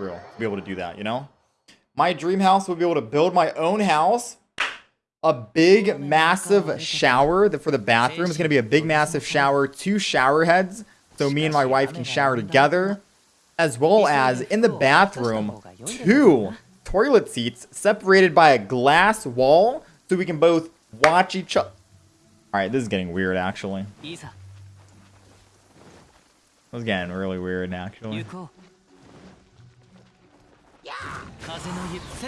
Israel to be able to do that, you know? My dream house would be able to build my own house. A big, massive shower for the bathroom. is going to be a big, massive shower, two shower heads, so me and my wife can shower together. As well as, in the bathroom, two toilet seats separated by a glass wall so we can both watch each other. Alright, this is getting weird, actually. This is getting really weird, actually. 風のゆっ